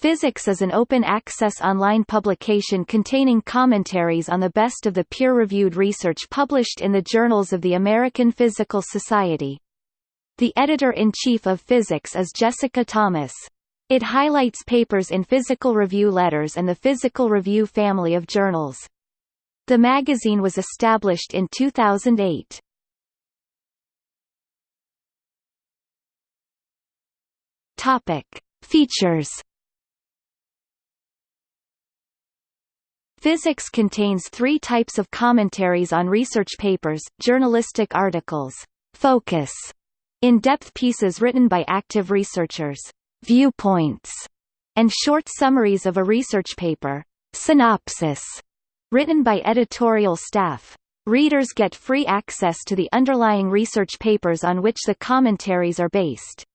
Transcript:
Physics is an open-access online publication containing commentaries on the best of the peer-reviewed research published in the journals of the American Physical Society. The editor-in-chief of Physics is Jessica Thomas. It highlights papers in Physical Review Letters and the Physical Review family of journals. The magazine was established in 2008. Topic: Features Physics contains three types of commentaries on research papers, journalistic articles, focus, in-depth pieces written by active researchers, viewpoints, and short summaries of a research paper, synopsis, written by editorial staff. Readers get free access to the underlying research papers on which the commentaries are based.